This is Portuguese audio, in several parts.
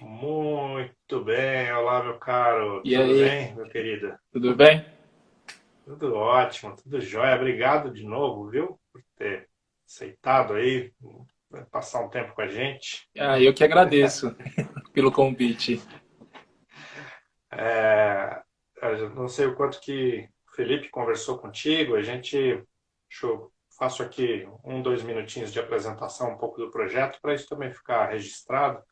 Muito bem, olá meu caro. E tudo aí? bem, meu querido? Tudo bem? Tudo ótimo, tudo jóia. Obrigado de novo, viu, por ter aceitado aí, passar um tempo com a gente. Ah, eu que agradeço pelo convite. É, não sei o quanto que o Felipe conversou contigo, a gente, deixa eu, faço aqui um, dois minutinhos de apresentação um pouco do projeto, para isso também ficar registrado.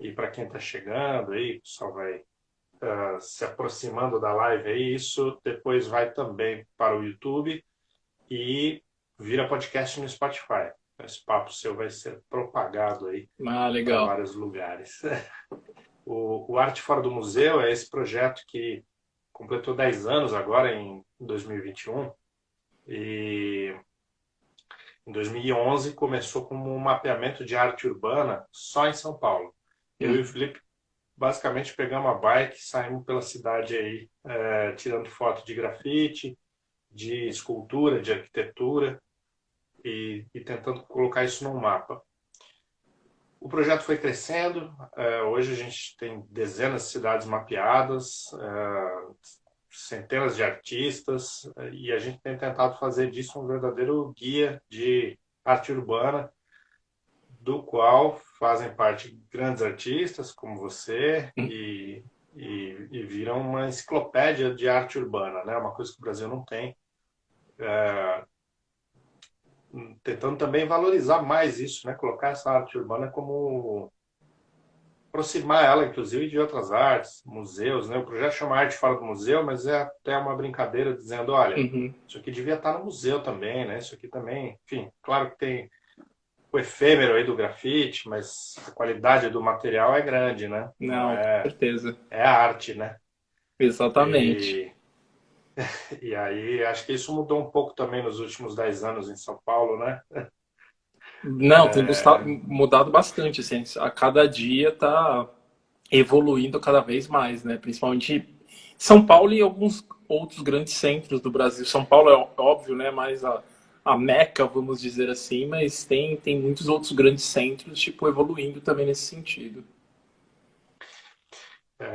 E para quem está chegando aí, o pessoal vai uh, se aproximando da live aí, isso depois vai também para o YouTube e vira podcast no Spotify. Esse papo seu vai ser propagado aí ah, para vários lugares. O, o Arte Fora do Museu é esse projeto que completou 10 anos agora, em 2021. E em 2011 começou como um mapeamento de arte urbana só em São Paulo. Eu e o Felipe basicamente pegamos a bike, saímos pela cidade aí, é, tirando foto de grafite, de escultura, de arquitetura e, e, tentando colocar isso num mapa. O projeto foi crescendo, é, hoje a gente tem dezenas de cidades mapeadas, é, centenas de artistas e a gente tem tentado fazer disso um verdadeiro guia de arte urbana, do qual fazem parte grandes artistas como você hum. e, e, e, viram uma enciclopédia de arte urbana, né? Uma coisa que o Brasil não tem. É, tentando também valorizar mais isso, né? Colocar essa arte urbana como aproximar ela, inclusive, de outras artes, museus, né? O projeto chama Arte Fora do Museu, mas é até uma brincadeira dizendo, olha, uhum. isso aqui devia estar no museu também, né? Isso aqui também, enfim, claro que tem o efêmero aí do grafite, mas a qualidade do material é grande, né? Não, é, com certeza. É a arte, né? Exatamente. E, e aí, acho que isso mudou um pouco também nos últimos 10 anos em São Paulo, né? Não, tem é... mudado bastante, assim, a cada dia tá evoluindo cada vez mais, né? Principalmente São Paulo e alguns outros grandes centros do Brasil. São Paulo é óbvio, né? Mas a a meca, vamos dizer assim, mas tem, tem muitos outros grandes centros, tipo, evoluindo também nesse sentido. É,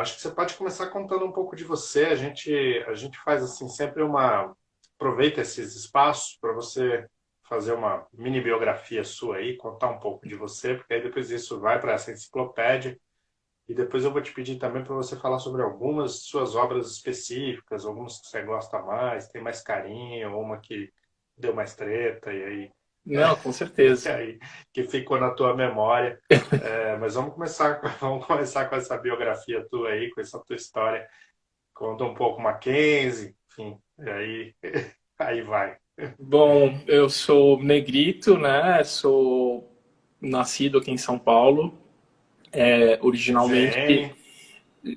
acho que você pode começar contando um pouco de você. A gente, a gente faz assim sempre uma aproveita esses espaços para você fazer uma mini biografia sua aí, contar um pouco de você, porque aí depois isso vai para essa enciclopédia. E depois eu vou te pedir também para você falar sobre algumas suas obras específicas, algumas que você gosta mais, tem mais carinho, uma que deu mais treta e aí não, com certeza. aí, que ficou na tua memória. É, mas vamos começar, vamos começar com essa biografia tua aí, com essa tua história. Conta um pouco Mackenzie, enfim, e aí, aí vai. Bom, eu sou negrito, né? Sou nascido aqui em São Paulo. É, originalmente,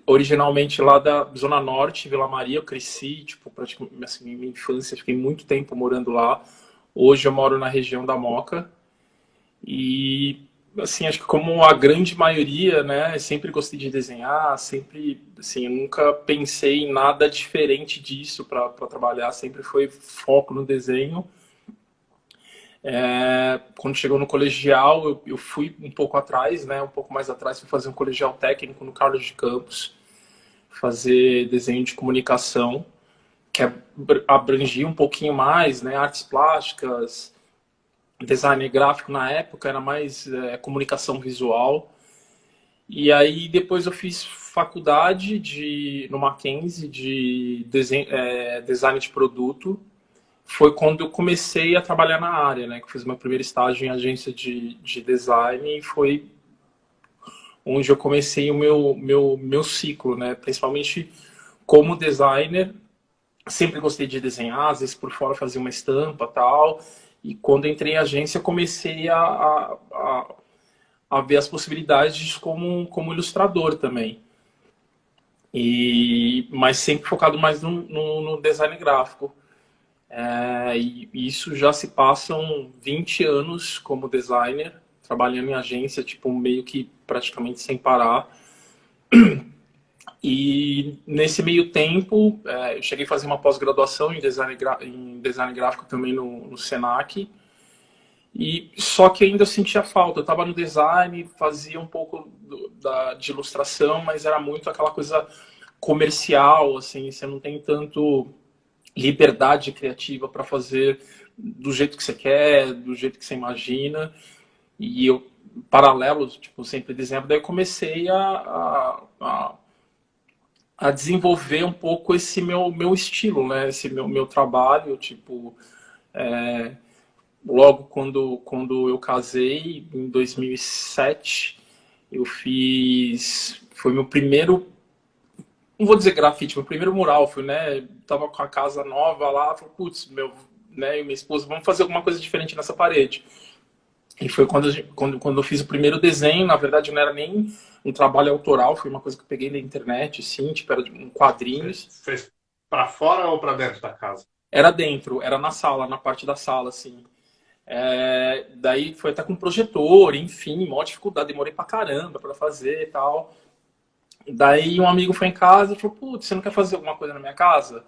originalmente lá da Zona Norte, Vila Maria, eu cresci, tipo, praticamente, assim, minha infância, fiquei muito tempo morando lá. Hoje eu moro na região da Moca. E, assim, acho que como a grande maioria, né, sempre gostei de desenhar, sempre, assim, nunca pensei em nada diferente disso para trabalhar, sempre foi foco no desenho. É, quando chegou no colegial, eu, eu, fui um pouco atrás, né, um pouco mais atrás, fui fazer um colegial técnico no Carlos de Campos, fazer desenho de comunicação, que abrangia um pouquinho mais, né, artes plásticas, design gráfico na época, era mais é, comunicação visual. E aí depois eu fiz faculdade de, no Mackenzie de desenho, é, design de produto, foi quando eu comecei a trabalhar na área, né? Que fiz meu primeiro estágio em agência de, de design e foi onde eu comecei o meu, meu, meu ciclo, né? Principalmente como designer, sempre gostei de desenhar, às vezes por fora fazia uma estampa tal. E quando entrei em agência, comecei a, a, a, a ver as possibilidades como, como ilustrador também. E, mas sempre focado mais no, no, no design gráfico. É, e isso já se passam 20 anos como designer, trabalhando em agência, tipo, meio que praticamente sem parar. E nesse meio tempo, é, eu cheguei a fazer uma pós-graduação em design, em design gráfico também no, no Senac. E só que ainda eu sentia falta. Eu estava no design, fazia um pouco do, da, de ilustração, mas era muito aquela coisa comercial, assim, você não tem tanto liberdade criativa para fazer do jeito que você quer, do jeito que você imagina. E eu, paralelo, tipo, sempre dizendo, daí eu comecei a, a, a, a, desenvolver um pouco esse meu, meu estilo, né? Esse meu, meu trabalho, tipo... É, logo quando, quando eu casei, em 2007, eu fiz... Foi meu primeiro não vou dizer grafite, meu primeiro mural foi, né, tava com a casa nova lá, falei, putz, meu, né, e minha esposa, vamos fazer alguma coisa diferente nessa parede. E foi quando, quando, quando eu fiz o primeiro desenho, na verdade não era nem um trabalho autoral, foi uma coisa que eu peguei na internet, sim, tipo, era um quadrinho. Fez, fez para fora ou para dentro da casa? Era dentro, era na sala, na parte da sala, assim. É, daí foi até com projetor, enfim, maior dificuldade, demorei pra caramba para fazer e tal. Daí um amigo foi em casa e falou, putz, você não quer fazer alguma coisa na minha casa?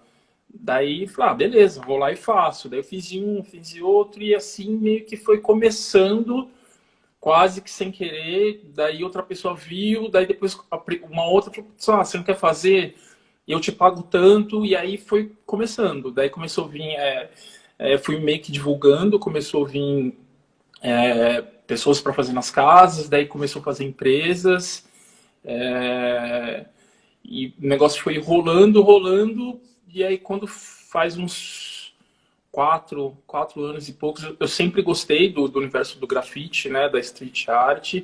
Daí falei, ah, beleza, vou lá e faço. Daí eu fiz um, fiz outro, e assim meio que foi começando, quase que sem querer. Daí outra pessoa viu, daí depois uma outra falou, ah, você não quer fazer? Eu te pago tanto, e aí foi começando. Daí começou a vir, é, é, fui meio que divulgando, começou a vir é, pessoas para fazer nas casas, daí começou a fazer empresas. É... E o negócio foi rolando, rolando, e aí quando faz uns quatro, quatro anos e poucos, eu sempre gostei do, do universo do grafite, né, da street art,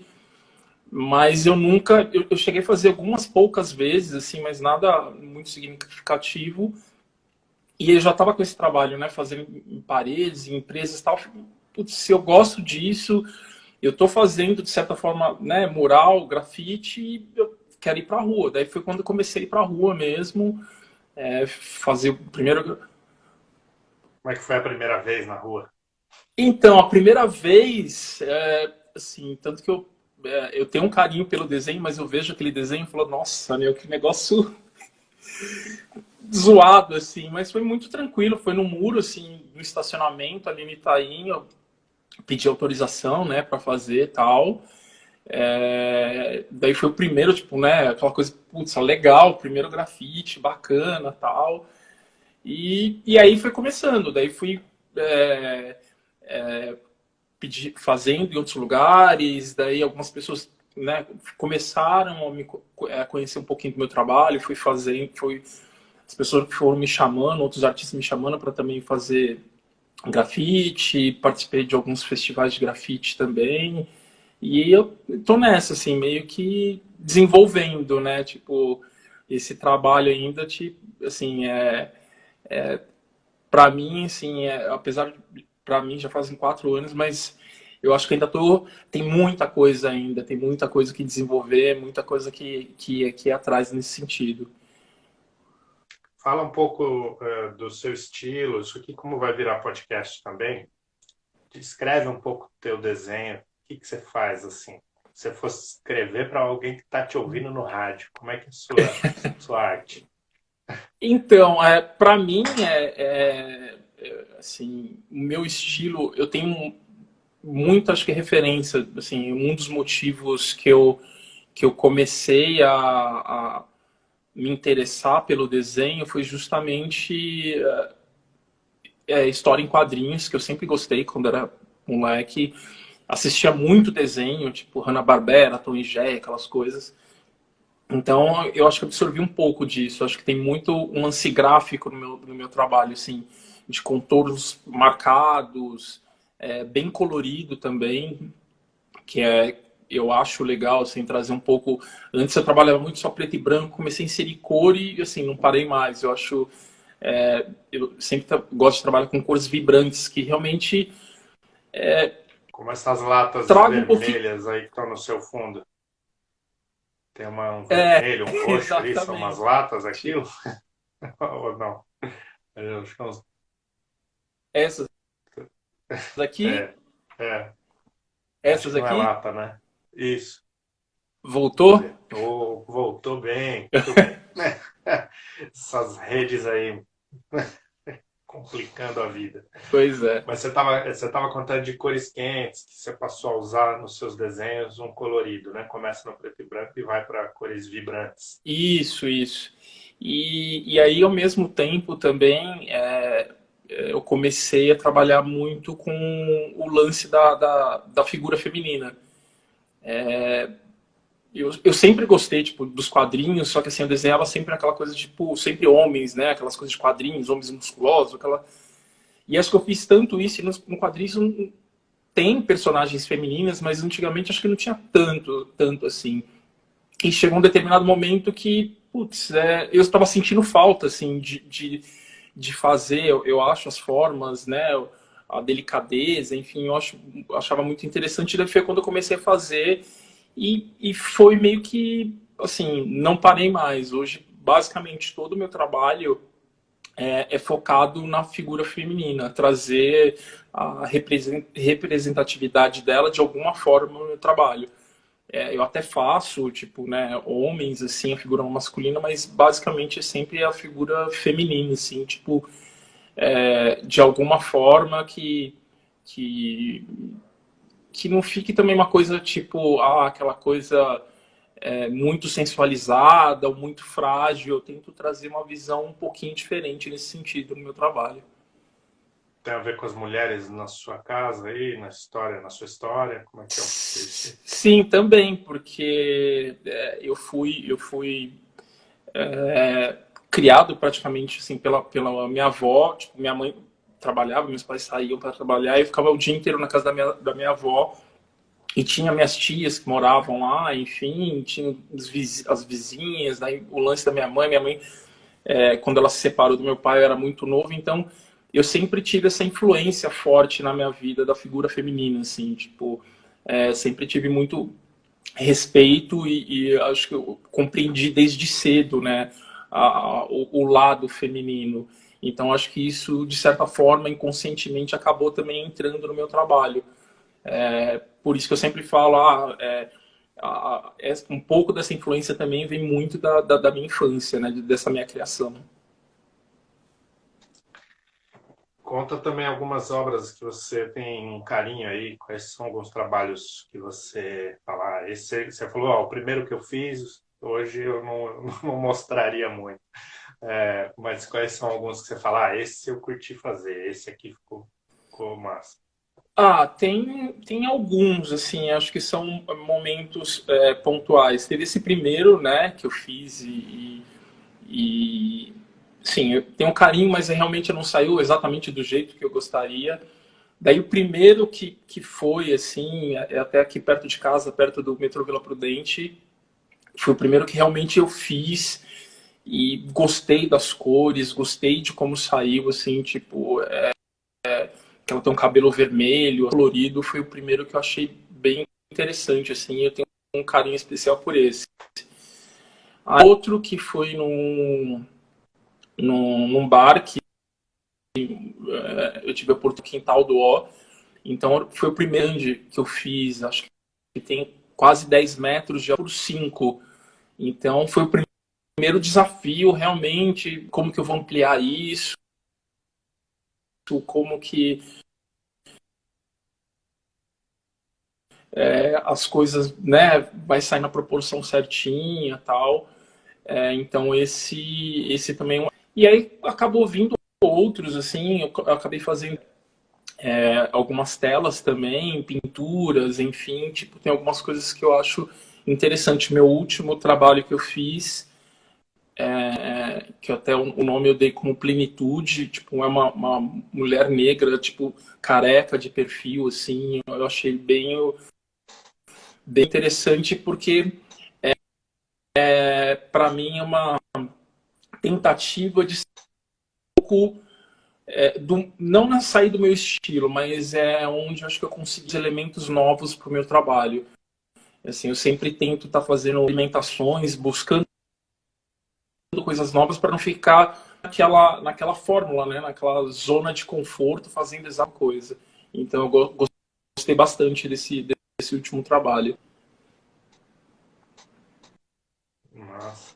mas eu nunca, eu, eu, cheguei a fazer algumas poucas vezes, assim, mas nada muito significativo, e eu já estava com esse trabalho, né, fazendo em paredes, em empresas e tal, putz, se eu gosto disso, eu estou fazendo, de certa forma, né, mural, grafite, e eu quero ir para a rua. Daí foi quando eu comecei a ir para a rua mesmo, é, fazer o primeiro... Como é que foi a primeira vez na rua? Então, a primeira vez, é, assim, tanto que eu, é, eu tenho um carinho pelo desenho, mas eu vejo aquele desenho e falo, nossa, meu, que negócio zoado, assim, mas foi muito tranquilo, foi no muro, assim, no estacionamento ali no Itaim, eu pedi autorização, né, para fazer tal. É, daí foi o primeiro, tipo, né, aquela coisa, putz, legal, primeiro grafite, bacana, tal. E, e aí foi começando, daí fui é, é, pedir, fazendo em outros lugares, daí algumas pessoas né, começaram a me é, conhecer um pouquinho do meu trabalho, fui fazendo, foi as pessoas foram me chamando, outros artistas me chamando para também fazer grafite, participei de alguns festivais de grafite também. E eu tô nessa, assim, meio que desenvolvendo, né? Tipo, esse trabalho ainda, tipo, assim, é, é para mim, assim, é, apesar de, para mim já fazem quatro anos, mas eu acho que ainda tô, tem muita coisa ainda, tem muita coisa que desenvolver, muita coisa que, que, que ir atrás nesse sentido. Fala um pouco uh, do seu estilo, isso aqui como vai virar podcast também. Descreve um pouco o teu desenho, o que, que você faz assim. Se você fosse escrever para alguém que está te ouvindo no rádio, como é que é a sua, sua arte? Então, é, para mim, é, é, é, assim, o meu estilo, eu tenho muito, acho que referência, assim, um dos motivos que eu, que eu comecei a, a me interessar pelo desenho foi justamente é, história em quadrinhos, que eu sempre gostei quando era moleque. Assistia muito desenho, tipo Hanna-Barbera, Tom e Jerry, aquelas coisas. Então, eu acho que absorvi um pouco disso. Acho que tem muito um lance gráfico no meu, no meu trabalho, assim, de contornos marcados, é, bem colorido também, que é eu acho legal, assim, trazer um pouco... Antes eu trabalhava muito só preto e branco, comecei a inserir cor e, assim, não parei mais. Eu acho... É, eu sempre gosto de trabalhar com cores vibrantes, que realmente... É, Como essas latas vermelhas um aí que estão no seu fundo. Tem uma, um é, vermelho, um roxo ali, são umas latas aquilo? Ou não? Eu acho que é uns... Essas daqui? É, é. Essas aqui? É lata, né? Isso. Voltou? Oh, voltou bem. Essas redes aí complicando a vida. Pois é. Mas você estava você tava contando de cores quentes, que você passou a usar nos seus desenhos um colorido, né? Começa no preto e branco e vai para cores vibrantes. Isso, isso. E, e aí, ao mesmo tempo, também, é, eu comecei a trabalhar muito com o lance da, da, da figura feminina. É, eu, eu sempre gostei, tipo, dos quadrinhos, só que assim, eu desenhava sempre aquela coisa, tipo, sempre homens, né? Aquelas coisas de quadrinhos, homens musculosos, aquela... E acho que eu fiz tanto isso, e no, no quadrinhos tem personagens femininas, mas antigamente acho que não tinha tanto, tanto assim. E chegou um determinado momento que, putz, é, eu estava sentindo falta, assim, de, de, de fazer, eu, eu, acho, as formas, né? A delicadeza, enfim, eu acho, achava muito interessante. E foi quando eu comecei a fazer e, e foi meio que, assim, não parei mais. Hoje, basicamente, todo o meu trabalho é, é, focado na figura feminina, trazer a representatividade dela de alguma forma no meu trabalho. É, eu até faço, tipo, né, homens, assim, a figura masculina, mas basicamente é sempre a figura feminina, assim, tipo, é, de alguma forma que, que que não fique também uma coisa tipo, ah, aquela coisa é, muito sensualizada ou muito frágil. Eu tento trazer uma visão um pouquinho diferente nesse sentido no meu trabalho. Tem a ver com as mulheres na sua casa aí, na história, na sua história? Como é que é? Sim, também, porque é, eu fui, eu fui é, criado praticamente assim pela, pela minha avó, tipo, minha mãe trabalhava, meus pais saíam para trabalhar e eu ficava o dia inteiro na casa da minha, da minha avó. E tinha minhas tias que moravam lá, enfim, tinha as vizinhas, o lance da minha mãe. Minha mãe, é, quando ela se separou do meu pai, eu era muito novo, então eu sempre tive essa influência forte na minha vida da figura feminina, assim, tipo, é, sempre tive muito respeito e, e, acho que eu compreendi desde cedo, né, a, a, o, o lado feminino. Então, acho que isso, de certa forma, inconscientemente, acabou também entrando no meu trabalho. É, por isso que eu sempre falo, ah, é, é, um pouco dessa influência também vem muito da, da, da minha infância, né, dessa minha criação. Conta também algumas obras que você tem um carinho aí, quais são alguns trabalhos que você fala, ah, esse, você falou, ó, o primeiro que eu fiz, hoje eu não, não mostraria muito. É, mas quais são alguns que você fala, ah, esse eu curti fazer, esse aqui ficou, ficou massa? Ah, tem, tem alguns, assim, acho que são momentos é, pontuais. Teve esse primeiro, né, que eu fiz e, e sim, eu tenho um carinho, mas realmente não saiu exatamente do jeito que eu gostaria. Daí o primeiro que, que foi, assim, é até aqui perto de casa, perto do metrô Vila Prudente, foi o primeiro que realmente eu fiz e gostei das cores, gostei de como saiu, assim, tipo, é, é, que ela tem um cabelo vermelho, colorido, foi o primeiro que eu achei bem interessante, assim, eu tenho um carinho especial por esse. Outro que foi num, num, num bar que é, eu tive a oportunidade quintal do O, então foi o primeiro que eu fiz, acho que tem quase 10 metros de por 5, então foi o primeiro desafio realmente, como que eu vou ampliar isso, como que é, as coisas, né, vai sair na proporção certinha tal. É, então esse, esse também... É e aí acabou vindo outros, assim, eu acabei fazendo é, algumas telas também, pinturas, enfim, tipo, tem algumas coisas que eu acho interessante. Meu último trabalho que eu fiz é, que até o nome eu dei como plenitude, tipo, é uma, uma mulher negra, tipo, careca de perfil, assim, eu achei bem, bem interessante porque é, é para mim é uma tentativa de um pouco é, do, não na sair do meu estilo, mas é onde eu acho que eu consigo elementos novos para o meu trabalho. Assim, eu sempre tento estar tá fazendo alimentações, buscando coisas novas para não ficar naquela, naquela fórmula, né? naquela zona de conforto fazendo essa coisa. Então eu gostei bastante desse, desse último trabalho. Nossa.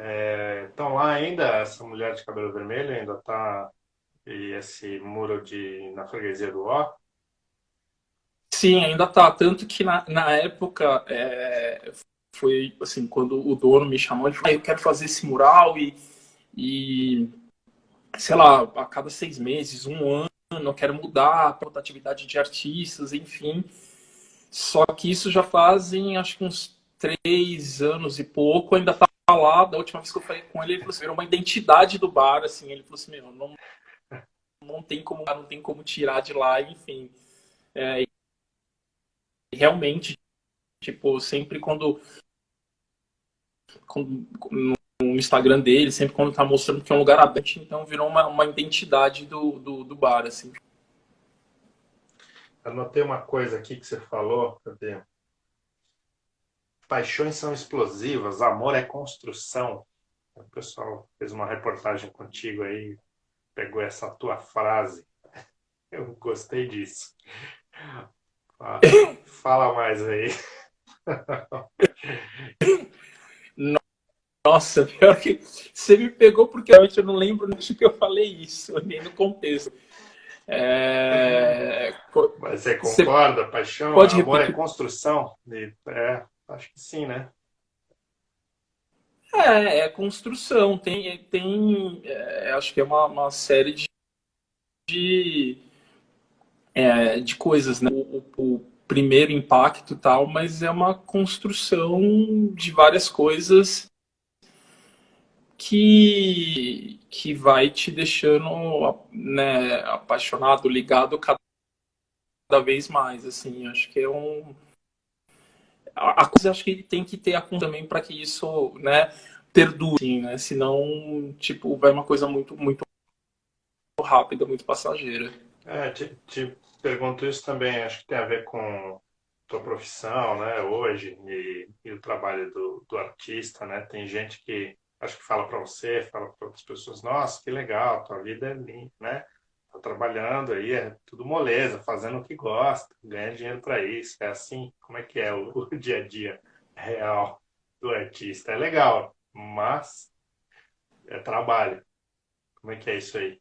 É, então lá ainda, essa mulher de cabelo vermelho ainda está e esse muro de, na freguesia do Ó? Sim, ainda tá. Tanto que na, na época é, foi assim, quando o dono me chamou, ele falou, ah, eu quero fazer esse mural e, e sei lá, a cada seis meses, um ano, eu quero mudar a rotatividade de artistas, enfim. Só que isso já fazem, acho que uns três anos e pouco, ainda tá lá. Da última vez que eu falei com ele, ele falou assim, era uma identidade do bar, assim. Ele falou assim, meu, não, não tem como, não tem como tirar de lá, enfim. É, realmente, tipo, sempre quando, quando no Instagram dele, sempre quando tá mostrando que é um lugar aberto, então virou uma, uma identidade do, do, do bar, assim. Anotei uma coisa aqui que você falou, cadê? Paixões são explosivas, amor é construção. O pessoal fez uma reportagem contigo aí, pegou essa tua frase. Eu gostei disso. Fala, fala mais aí. Nossa, pior que você me pegou porque eu não lembro de que eu falei isso, nem no contexto. É... Mas você concorda? Você paixão, pode amor é repetir? é construção? É, acho que sim, né? É, é construção. Tem, tem é, acho que é uma, uma série de, de, é, de coisas, né? O, o, primeiro impacto tal, mas é uma construção de várias coisas que, que vai te deixando né, apaixonado, ligado cada, cada vez mais, assim, acho que é um... A, coisa acho que tem que ter a também para que isso, né, perdure, assim, né, senão, tipo, vai uma coisa muito, muito rápida, muito passageira. É, te, te pergunto isso também, acho que tem a ver com tua profissão, né, hoje, e, e o trabalho do, do artista, né, tem gente que acho que fala para você, fala para outras pessoas, nossa, que legal, tua vida é linda, né? Tá trabalhando aí, é tudo moleza, fazendo o que gosta, ganha dinheiro para isso, é assim, como é que é o, o dia a dia real do artista? É legal, mas é trabalho. Como é que é isso aí?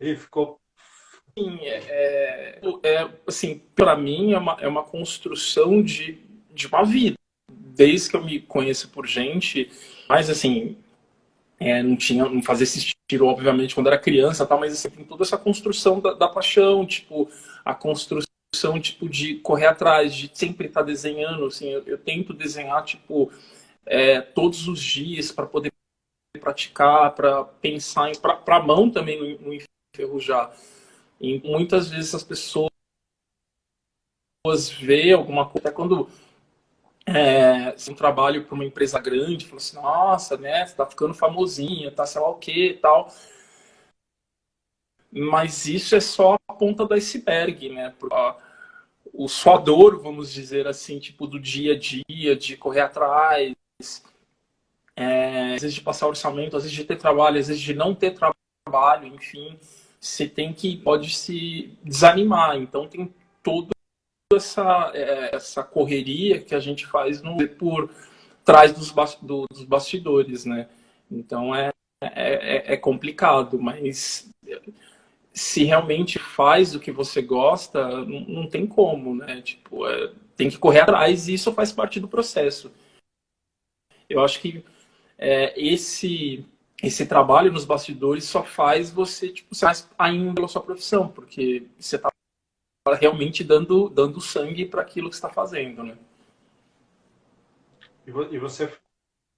E ficou Sim, é, é, é assim, para mim é uma, é uma construção de, de uma vida. Desde que eu me conheço por gente, mas assim, é, não tinha, não fazia esse estilo, obviamente, quando era criança, tal, mas assim, tem toda essa construção da, da paixão, tipo, a construção tipo, de correr atrás, de sempre estar tá desenhando, assim, eu, eu tento desenhar, tipo, é, todos os dias para poder praticar, para pensar, para a mão também não, não enferrujar. E muitas vezes as pessoas vê alguma coisa, até quando é, um trabalho para uma empresa grande, fala assim, nossa, né, você tá ficando famosinha, tá sei lá o que e tal. Mas isso é só a ponta do iceberg, né? O suador, vamos dizer assim, tipo, do dia a dia, de correr atrás, é, às vezes de passar orçamento, às vezes de ter trabalho, às vezes de não ter trabalho, enfim você tem que pode se desanimar. Então tem toda essa, é, essa correria que a gente faz no, por trás dos, dos bastidores, né? Então é, é, é, é complicado, mas se realmente faz o que você gosta, não, não tem como, né? Tipo, é, tem que correr atrás e isso faz parte do processo. Eu acho que é, esse esse trabalho nos bastidores só faz você, tipo, ser mais ainda pela sua profissão, porque você está realmente dando, dando sangue para aquilo que está fazendo, né? E você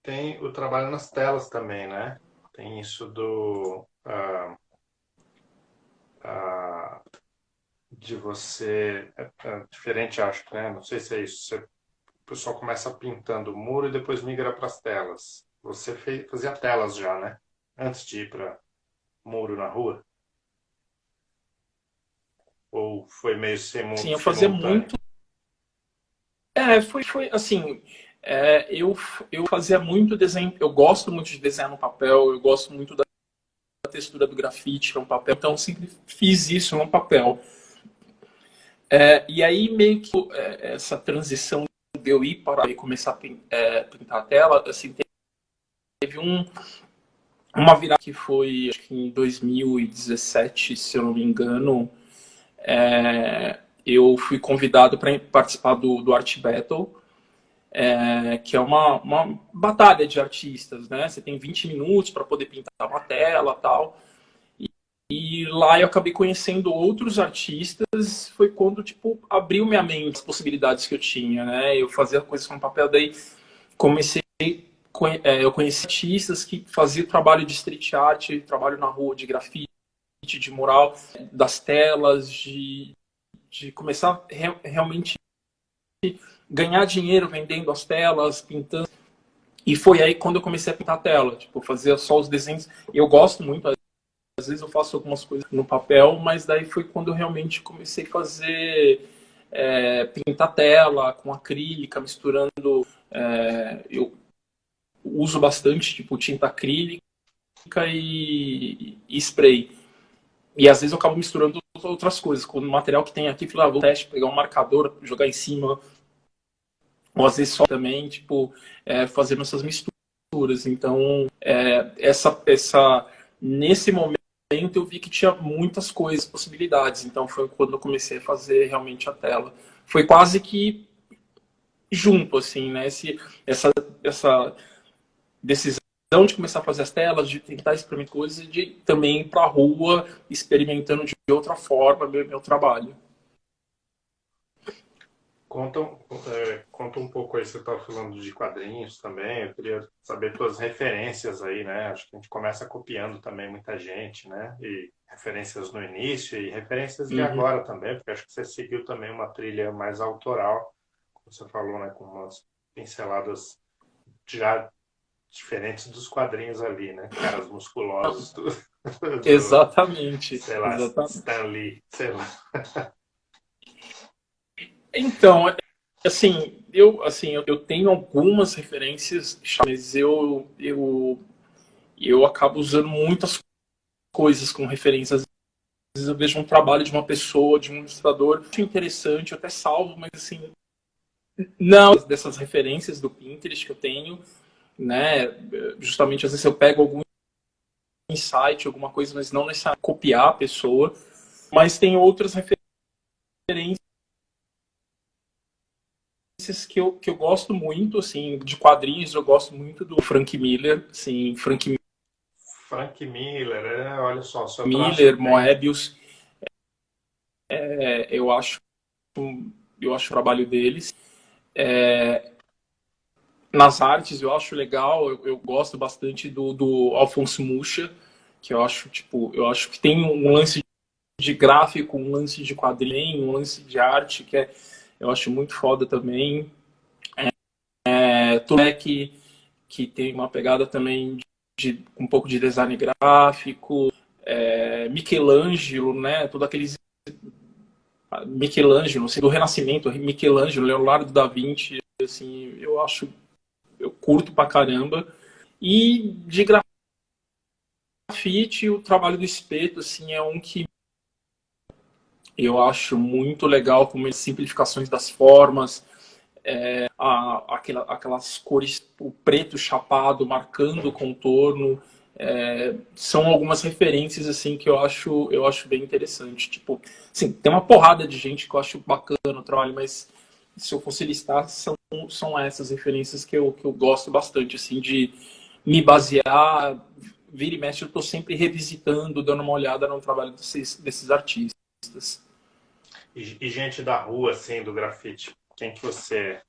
tem o trabalho nas telas também, né? Tem isso do... Uh, uh, de você... É, é diferente, acho, né? Não sei se é isso. Você, o pessoal começa pintando o muro e depois migra para as telas. Você fez, fazia telas já, né? Antes de ir para muro na rua? Ou foi meio sem? Sim, eu fazia muito. É, foi, foi assim. É, eu, eu fazia muito desenho. Eu gosto muito de desenhar no papel, eu gosto muito da textura do grafite no papel, então sempre fiz isso no papel. É, e aí meio que é, essa transição de eu ir para começar a é, pintar a tela, assim, teve um, uma virada que foi acho que em 2017, se eu não me engano, é, eu fui convidado para participar do, do Art Battle, é, que é uma, uma batalha de artistas, né? Você tem 20 minutos para poder pintar uma tela tal. E, e, lá eu acabei conhecendo outros artistas, foi quando, tipo, abriu minha mente as possibilidades que eu tinha, né? Eu fazia coisas com papel, daí comecei, é, eu conheci artistas que faziam trabalho de street art, trabalho na rua, de grafite, de mural, das telas, de, de começar re, realmente ganhar dinheiro vendendo as telas, pintando. E foi aí quando eu comecei a pintar a tela, tipo, fazer só os desenhos. Eu gosto muito, às vezes eu faço algumas coisas no papel, mas daí foi quando eu realmente comecei a fazer é, pintar tela com acrílica, misturando. É, eu uso bastante tipo tinta acrílica e, e, spray. E às vezes eu acabo misturando outras coisas. Com o material que tem aqui, falei, ah, vou teste, pegar um marcador, jogar em cima, ou às vezes só também, tipo, é, fazendo essas misturas. Então, é, essa, essa, nesse momento eu vi que tinha muitas coisas, possibilidades. Então, foi quando eu comecei a fazer realmente a tela. Foi quase que junto, assim, né? Esse, essa, essa decisão de começar a fazer as telas, de tentar experimentar coisas e de também ir para a rua experimentando de outra forma meu, meu trabalho. Conta, é, conta um pouco aí, você estava falando de quadrinhos também, eu queria saber suas referências aí, né? Acho que a gente começa copiando também muita gente, né? E referências no início e referências de uhum. agora também, porque acho que você seguiu também uma trilha mais autoral, como você falou, né? Com umas pinceladas já diferentes dos quadrinhos ali, né? Caras musculosos. Do, do, Exatamente. Sei lá, Exatamente. Stan Lee, sei lá. Então, assim, eu, assim, eu tenho algumas referências, mas eu, eu, eu acabo usando muitas coisas como referências. Às vezes eu vejo um trabalho de uma pessoa, de um ilustrador, muito interessante, eu até salvo, mas assim, não dessas referências do Pinterest que eu tenho, né? Justamente às vezes eu pego algum insight, alguma coisa, mas não necessariamente copiar a pessoa, mas tem outras referências que eu, que eu gosto muito, assim, de quadrinhos, eu gosto muito do Frank Miller, assim, Frank Frank Miller, é, olha só, Miller, Moebius, é, eu acho eu acho o trabalho deles. É, nas artes eu acho legal, eu, eu, gosto bastante do, do Alfonso Mucha, que eu acho, tipo, eu acho que tem um lance de gráfico, um lance de quadrinho, um lance de arte que é eu acho muito foda também. É, é, que, que tem uma pegada também de, de um pouco de design gráfico, é, Michelangelo, né, todos aqueles Michelangelo, assim, do Renascimento, Michelangelo, Leonardo da Vinci, assim, eu acho, curto pra caramba. E de grafite, o trabalho do espeto, assim, é um que eu acho muito legal como as simplificações das formas, é, a, aquela, aquelas cores, o preto chapado marcando o contorno, é, são algumas referências assim que eu acho eu acho bem interessante. Tipo, sim, tem uma porrada de gente que eu acho bacana o trabalho, mas se eu fosse listar são são essas referências que eu, que eu gosto bastante assim de me basear, vira e mexe, eu estou sempre revisitando, dando uma olhada no trabalho desses, desses artistas. E, e, gente da rua, assim, do grafite, quem que você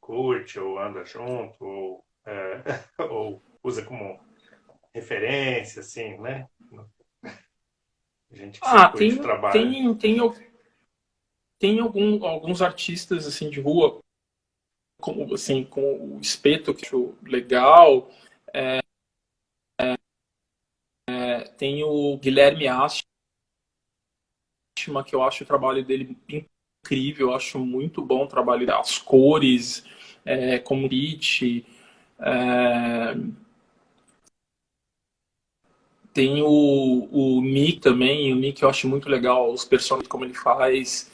curte ou anda junto ou, é, ou usa como referência, assim, né? Gente que ah, tem, trabalho. tem, tem, tem algum, alguns artistas, assim, de rua, como, assim, com o espeto, que eu acho legal. É, é, tem o Guilherme Asti, que eu acho o trabalho dele incrível, eu acho muito bom o trabalho dele, as cores, é, como beat. É... Tem o, o Nick também, o Nick eu acho muito legal, os personagens como ele faz.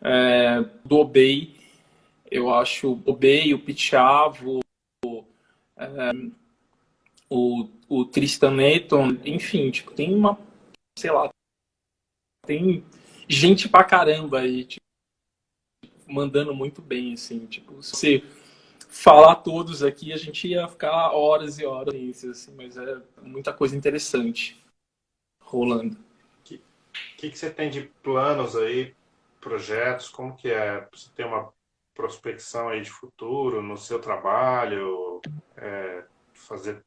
É, do Obey, eu acho o Obey, o Pichavo, é, o, o Tristan Neton, enfim, tipo, tem uma, sei lá, tem gente pra caramba aí, tipo, mandando muito bem, assim, tipo, se falar todos aqui, a gente ia ficar horas e horas, assim, mas é muita coisa interessante rolando. O que, que, que, você tem de planos aí, projetos, como que é? Você tem uma prospecção aí de futuro no seu trabalho, é, fazer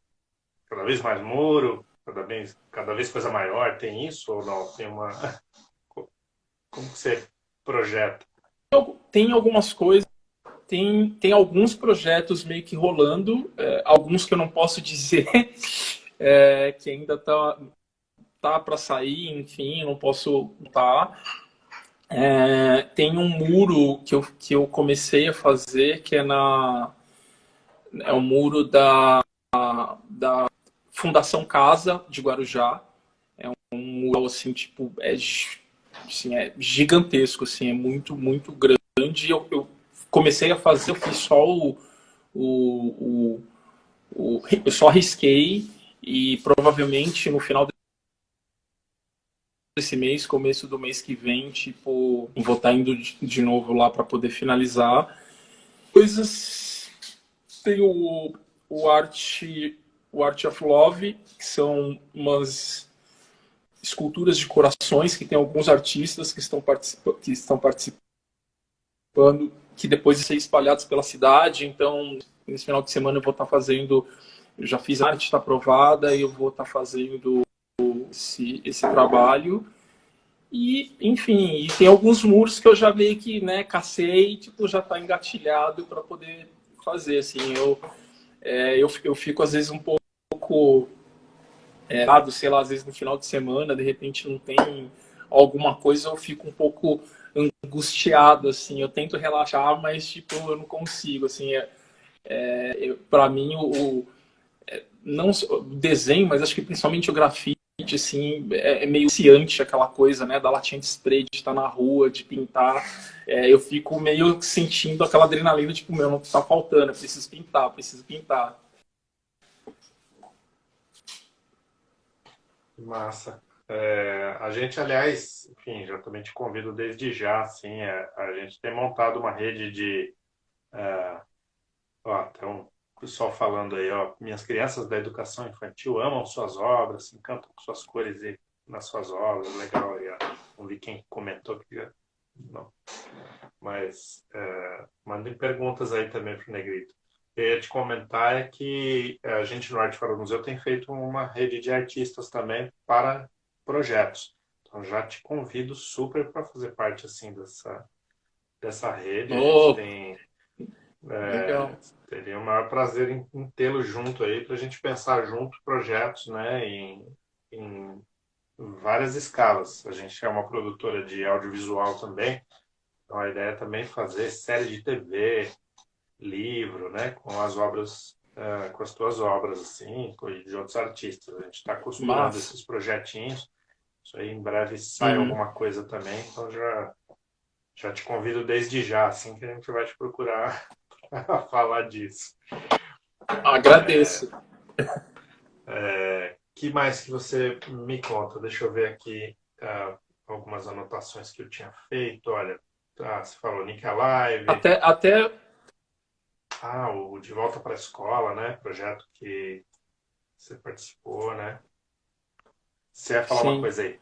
cada vez mais muro, cada vez, cada vez coisa maior, tem isso ou não? Tem uma... Como que você projeta? Tem algumas coisas, tem, tem alguns projetos meio que rolando, é, alguns que eu não posso dizer, é, que ainda tá, tá para sair, enfim, não posso tá. É, tem um muro que eu, que eu comecei a fazer, que é na é o muro da, da Fundação Casa de Guarujá. É um muro assim, tipo, é, assim, é gigantesco, assim, é muito, muito grande. Eu, eu comecei a fazer, eu fiz só o, o, o, o eu só risquei e provavelmente no final desse mês, começo do mês que vem, tipo, vou estar indo de novo lá para poder finalizar. Coisas tem o, o Art o Art of Love, que são umas esculturas de corações que tem alguns artistas que estão, participa que estão participando, que depois vão ser espalhados pela cidade. Então, nesse final de semana eu vou estar fazendo, eu já fiz arte, está aprovada, e eu vou estar fazendo esse, esse trabalho. E, enfim, e tem alguns muros que eu já meio que, né, cacei, tipo, já está engatilhado para poder fazer, assim, eu, é, eu, eu fico às vezes um pouco é, sei lá, às vezes no final de semana, de repente não tem alguma coisa, eu fico um pouco angustiado, assim, eu tento relaxar, mas, tipo, eu não consigo, assim, é, é para mim, o, o, é, não o desenho, mas acho que principalmente o grafite, assim, é, é meio ciante aquela coisa, né, da latinha de spray, de estar na rua, de pintar, é, eu fico meio sentindo aquela adrenalina, tipo, meu, não tá faltando, eu preciso pintar, preciso pintar. Massa. É, a gente, aliás, enfim, já também te convido desde já, assim, é, a gente tem montado uma rede de... É, ó, tem um pessoal falando aí, ó, minhas crianças da educação infantil amam suas obras, se encantam com suas cores e nas suas obras, legal aí, ó. Não vi quem comentou que não. Mas é, mandem perguntas aí também para o Negrito eu ia te comentar é que a gente no Arte Fora do Museu tem feito uma rede de artistas também para projetos. Então já te convido super para fazer parte assim dessa, dessa rede. Oh, tem, é, teria o maior prazer em, em tê-lo junto aí para a gente pensar junto projetos né, em, em várias escalas. A gente é uma produtora de audiovisual também, então a ideia é também fazer série de TV, livro, né, com as obras, uh, com as tuas obras, assim, e de outros artistas. A gente está acostumado esses projetinhos. Isso aí em breve sai uhum. alguma coisa também, então já, já te convido desde já, assim, que a gente vai te procurar para falar disso. Agradeço. É, que mais que você me conta? Deixa eu ver aqui uh, algumas anotações que eu tinha feito. Olha, tá, você falou Nick Alive. Até, até ah, o De Volta para a Escola, né? Projeto que você participou, né? Você ia falar Sim. uma coisa aí.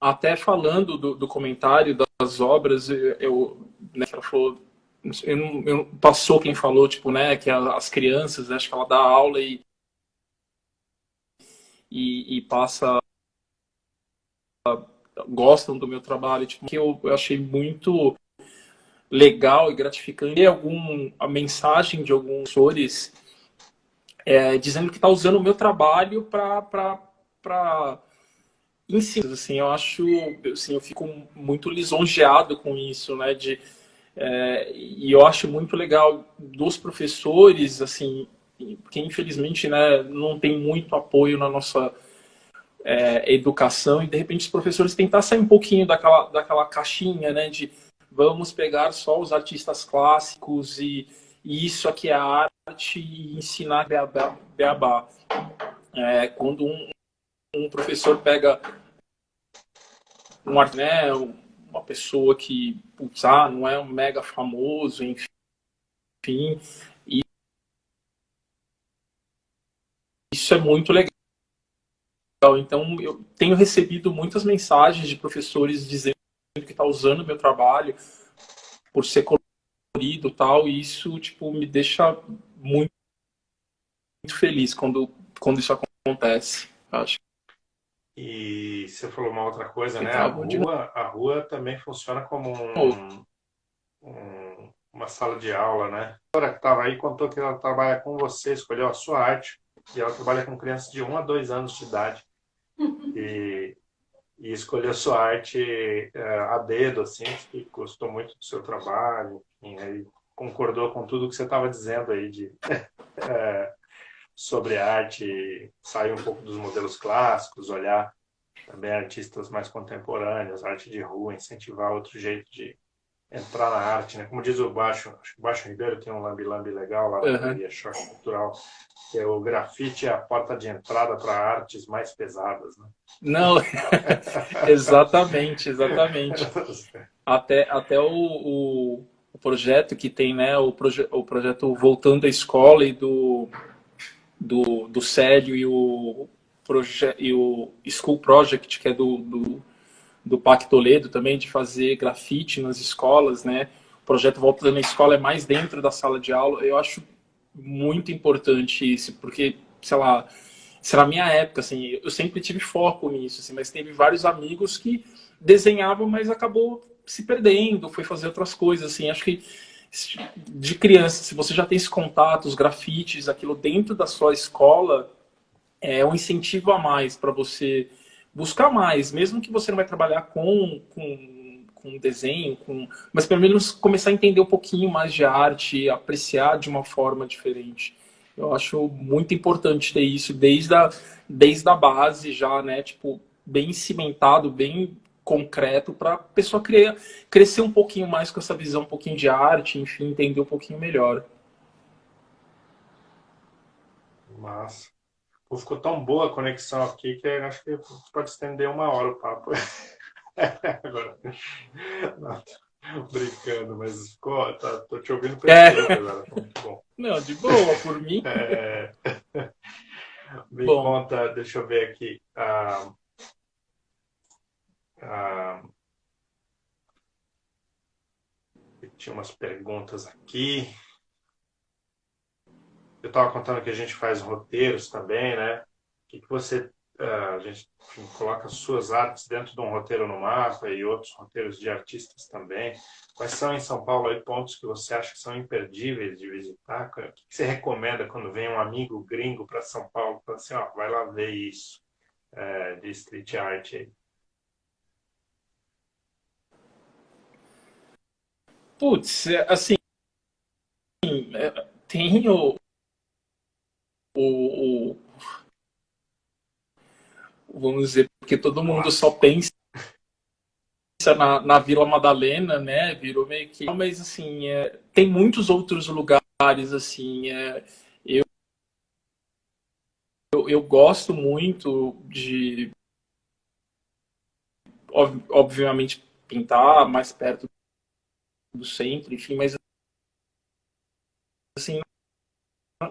Até falando do, do comentário das obras, eu, né, ela falou, eu eu, passou quem falou, tipo, né, que as crianças, acho que ela dá aula e, e, e passa gostam do meu trabalho, tipo, que eu, eu achei muito legal e gratificante algum, a mensagem de alguns professores é, dizendo que está usando o meu trabalho para ensinar. Assim, eu acho, assim, eu fico muito lisonjeado com isso, né? De, é, e eu acho muito legal dos professores, assim, que infelizmente né, não tem muito apoio na nossa é, educação e de repente os professores tentar sair um pouquinho daquela, daquela caixinha, né? De vamos pegar só os artistas clássicos e, e isso aqui é arte e ensinar beabá. beabá. É, quando um, um, professor pega um né, uma pessoa que putz, ah, não é um mega famoso, enfim, e isso é muito legal. Então, eu tenho recebido muitas mensagens de professores dizendo que está usando o meu trabalho por ser colorido tal, e isso, tipo, me deixa muito, muito feliz quando, quando isso acontece, acho. E você falou uma outra coisa, né? A rua, a rua também funciona como um, um, uma sala de aula, né? A senhora que estava aí contou que ela trabalha com você, escolheu a sua arte, e ela trabalha com crianças de 1 a 2 anos de idade. E, e escolheu a sua arte é, a dedo, assim, que gostou muito do seu trabalho, enfim, aí concordou com tudo que você estava dizendo aí de, é, sobre arte, sair um pouco dos modelos clássicos, olhar também artistas mais contemporâneos, arte de rua, incentivar outro jeito de entrar na arte, né? Como diz o Baixo, acho que o Baixo Ribeiro tem um lambi-lambi legal lá na uhum. Galeria Choque Cultural, que é o grafite é a porta de entrada para artes mais pesadas, né? Não, exatamente, exatamente. Até, até o, o, o, projeto que tem, né, o, proje o projeto Voltando à Escola e do, do, do Célio e o, e o School Project, que é do, do do PAC Toledo também, de fazer grafite nas escolas, né? O projeto Volta na Escola é mais dentro da sala de aula. Eu acho muito importante isso, porque, sei lá, será minha época, assim, eu sempre tive foco nisso, assim, mas teve vários amigos que desenhavam, mas acabou se perdendo, foi fazer outras coisas, assim, acho que de criança, se você já tem esse contato, os grafites, aquilo dentro da sua escola, é um incentivo a mais para você buscar mais, mesmo que você não vai trabalhar com, com, com desenho, com, mas pelo menos começar a entender um pouquinho mais de arte, apreciar de uma forma diferente. Eu acho muito importante ter isso desde a, desde a base já, né? Tipo, bem cimentado, bem concreto para a pessoa criar, crescer um pouquinho mais com essa visão um pouquinho de arte, enfim, entender um pouquinho melhor. Massa. Ficou tão boa a conexão aqui que acho que pode estender uma hora o papo. Agora, não, brincando, mas ficou, tá, tô te ouvindo perfeito é. agora, muito bom. Não, de boa, por mim. É... Me bom. conta, deixa eu ver aqui. Ah, ah, tinha umas perguntas aqui eu estava contando que a gente faz roteiros também, né? O que, que você uh, a gente coloca suas artes dentro de um roteiro no mapa e outros roteiros de artistas também. Quais são em São Paulo aí pontos que você acha que são imperdíveis de visitar? O que, que você recomenda quando vem um amigo gringo para São Paulo, fala assim, ó, vai lá ver isso é, de street art aí? Putz, é, assim, é, tem o, o, o, vamos dizer, porque todo mundo só pensa na, na Vila Madalena, né? Virou meio que. Mas assim, é, tem muitos outros lugares, assim. É, eu, eu, eu gosto muito de obviamente pintar mais perto do centro, enfim, mas assim,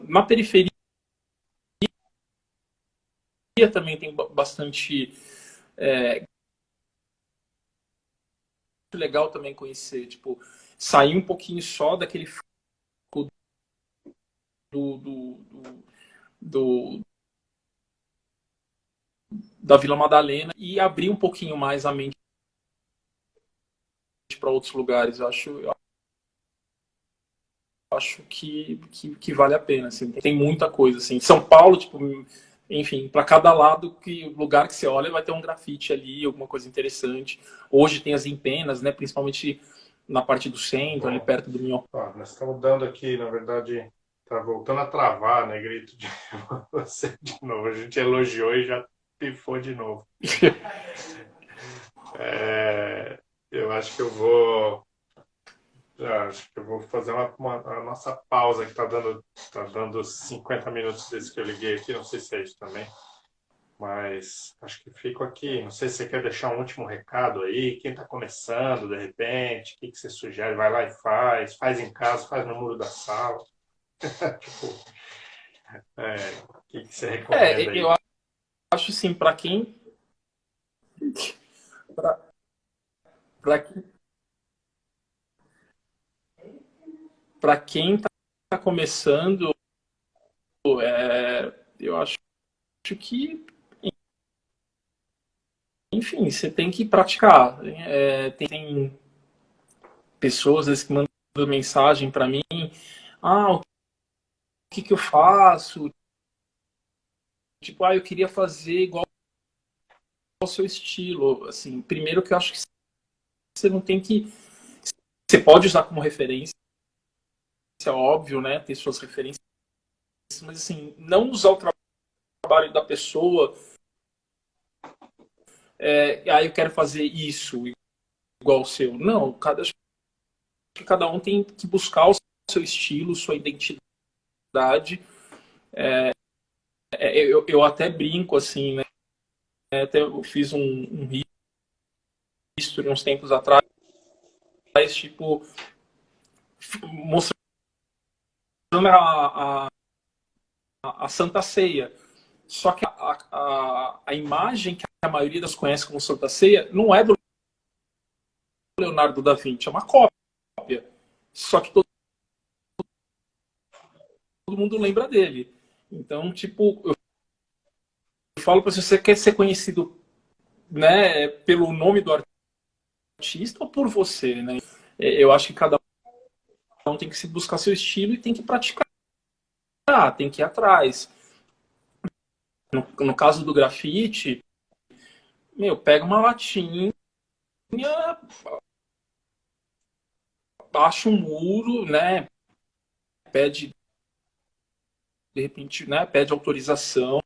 na periferia também tem bastante é, legal também conhecer, tipo, sair um pouquinho só daquele do, do, do, do da Vila Madalena e abrir um pouquinho mais a mente para outros lugares. Eu acho, eu acho que, que, que, vale a pena. Assim. Tem muita coisa. Assim. São Paulo, tipo, enfim, para cada lado que lugar que você olha vai ter um grafite ali, alguma coisa interessante. Hoje tem as empenas, né, principalmente na parte do centro, Bom, ali perto do Minho. Ah, nós estamos dando aqui, na verdade, tá voltando a travar, né, grito de você de novo. A gente elogiou e já pifou de novo. é, eu acho que eu vou acho que eu vou fazer uma, uma a nossa pausa que está dando, tá dando 50 minutos desde que eu liguei aqui, não sei se é isso também. Mas acho que fico aqui. Não sei se você quer deixar um último recado aí. Quem está começando, de repente, o que, que você sugere? Vai lá e faz. Faz em casa, faz no muro da sala. tipo, é, o que, que você recomenda é, aí? Eu acho, assim, para quem... Para quem... Para quem está começando, é, eu acho que enfim, você tem que praticar. É, tem pessoas vezes, que mandam mensagem para mim, ah, o que, que eu faço? Tipo, ah, eu queria fazer igual ao seu estilo. Assim, primeiro que eu acho que você não tem que... Você pode usar como referência, é óbvio, né? Ter suas referências, mas assim, não usar o trabalho da pessoa é, ah, eu quero fazer isso igual o seu. Não, cada, cada um tem que buscar o seu estilo, sua identidade. É, é, eu, eu até brinco assim, né? Até eu fiz um, um history uns tempos atrás, tipo, mostrando a, a, a Santa Ceia. Só que a, a, a imagem que a maioria das conhece como Santa Ceia não é do Leonardo da Vinci, é uma cópia. Só que todo, todo mundo lembra dele. Então, tipo, eu, eu falo para você, você quer ser conhecido né, pelo nome do artista ou por você, né? É, eu acho que cada um tem que se buscar seu estilo e tem que praticar, tem que ir atrás. No, no caso do grafite, meu, pega uma latinha, baixa um muro, né? Pede, de repente, né? Pede autorização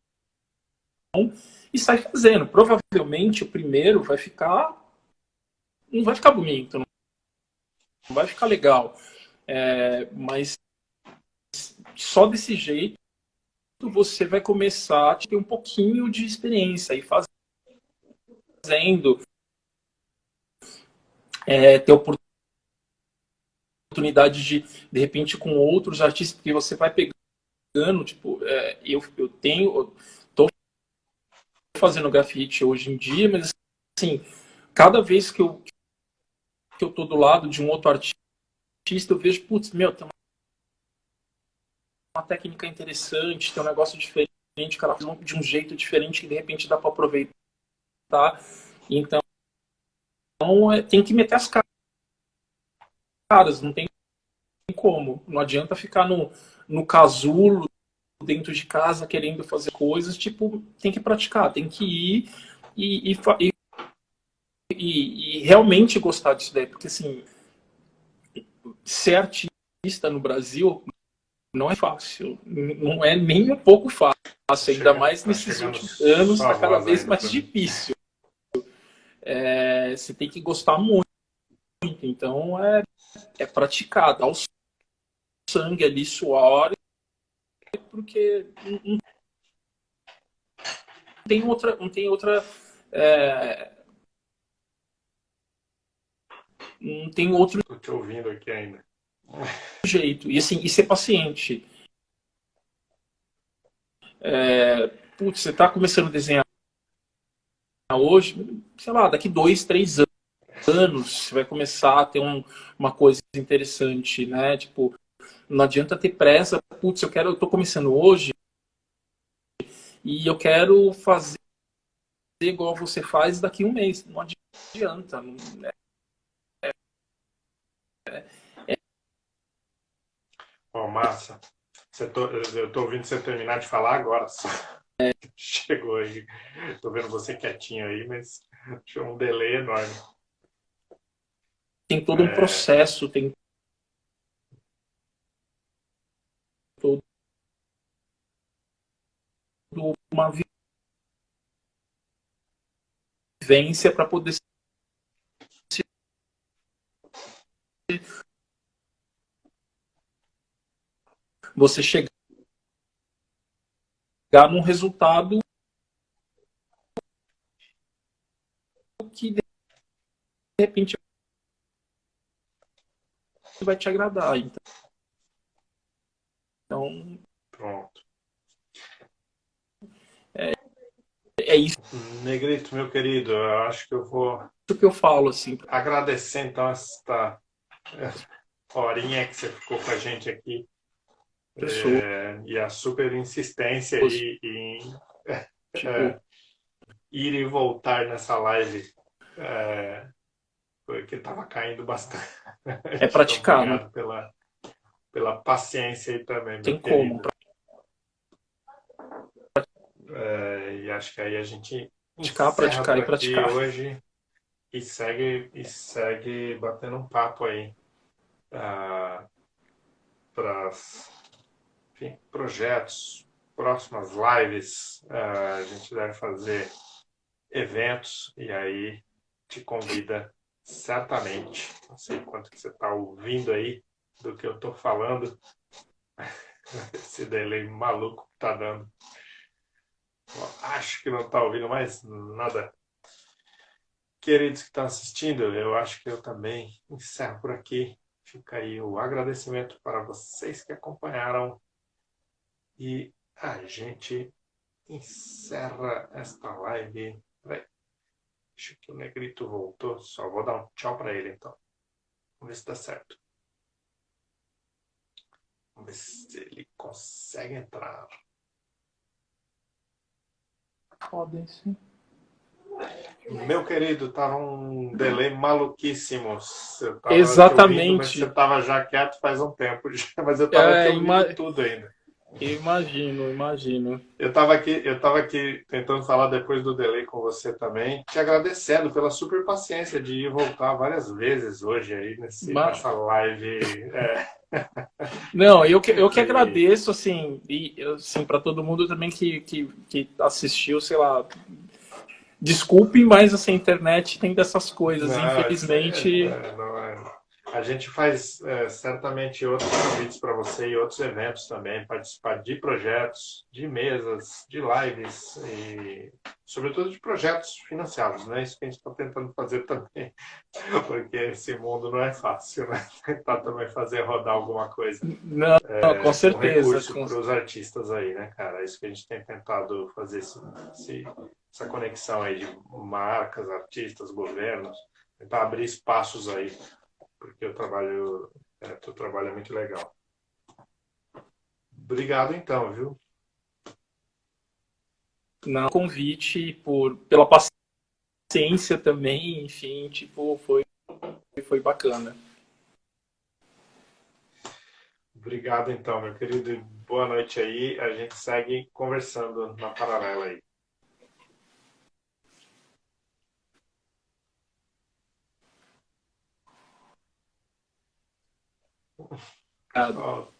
e sai fazendo. Provavelmente o primeiro vai ficar, não vai ficar bonito, não vai ficar legal, é, mas só desse jeito você vai começar a ter um pouquinho de experiência e fazendo é, ter oportunidade de, de repente, com outros artistas, porque você vai pegando, tipo, é, eu, eu tenho, tô fazendo grafite hoje em dia, mas assim, cada vez que eu, que eu tô do lado de um outro artista, eu vejo, putz, meu, tem uma técnica interessante, tem um negócio diferente, o cara faz de um jeito diferente que de repente dá para aproveitar. Então, então tem que meter as caras, não tem como. Não adianta ficar no, no casulo dentro de casa querendo fazer coisas, tipo, tem que praticar, tem que ir e, e, e, e realmente gostar disso daí, porque assim, ser artista no Brasil não é fácil. Não é nem um pouco fácil, ainda mais nesses últimos anos, está cada vez mais difícil. É, você tem que gostar muito. Então, é, é praticar, dar o sangue ali, suor, porque não, tem outra... Não tem outra é, não tem outro... Estou te ouvindo aqui ainda jeito. E assim, e ser paciente. É, putz, você está começando a desenhar hoje, sei lá, daqui dois, três anos, você vai começar a ter um, uma coisa interessante, né? Tipo, não adianta ter pressa, putz, eu quero, eu tô começando hoje e eu quero fazer igual você faz daqui um mês. Não adianta. Não, é, é, oh, massa. Tô, eu tô ouvindo você terminar de falar agora. É. Chegou aí. Tô vendo você quietinho aí, mas tinha um delay enorme. Tem todo é... um processo, tem todo uma vivência para poder você chegar num resultado que de repente vai te agradar. Então, então pronto. É, é isso. Negrito, meu querido, eu acho que eu vou. Isso que eu falo, assim. Agradecer então esta horinha que você ficou com a gente aqui. É, e a super insistência aí em tipo... é, ir e voltar nessa live. É, porque estava caindo bastante. É praticar, né? Pela, pela paciência aí também. Tem como. É, e acho que aí a gente praticar, praticar e praticar hoje e segue e segue batendo um papo aí uh, para projetos, próximas lives, uh, a gente deve fazer eventos e aí te convida certamente, não sei quanto que você está ouvindo aí do que eu estou falando, esse delay maluco que está dando. acho que não está ouvindo mais nada. Queridos que estão assistindo, eu acho que eu também encerro por aqui. Fica aí o agradecimento para vocês que acompanharam e a gente encerra esta live. Peraí. Acho que o Negrito voltou. Só vou dar um tchau para ele então. Vamos ver se dá certo. Vamos ver se ele consegue entrar. Podem sim. Meu querido, tava um delay maluquíssimo. Exatamente. você estava já quieto faz um tempo, mas eu estava é, ima... tudo ainda. Imagino, imagino. Eu estava aqui, eu tava aqui tentando falar depois do delay com você também, te agradecendo pela super paciência de ir voltar várias vezes hoje aí nesse, Mas... nessa live. É. Não, eu que, eu que agradeço, assim, e assim, para todo mundo também que, que, que assistiu, sei lá, Desculpe, mas essa assim, internet tem dessas coisas, não, infelizmente. É, é, não é. A gente faz é, certamente outros convites para você e outros eventos também, participar de projetos, de mesas, de lives e, sobretudo, de projetos financiados, né? Isso que a gente está tentando fazer também, porque esse mundo não é fácil, né? Tentar também fazer rodar alguma coisa. Não, é, com certeza. Com... para os artistas aí, né, cara? É isso que a gente tem tentado fazer, esse, esse essa conexão aí de marcas, artistas, governos, tentar abrir espaços aí, porque o trabalho, é, teu trabalho é muito legal. Obrigado então, viu? Não, convite por pela paciência também, enfim, tipo, foi foi bacana. Obrigado então, meu querido. Boa noite aí. A gente segue conversando na paralela aí. Obrigado.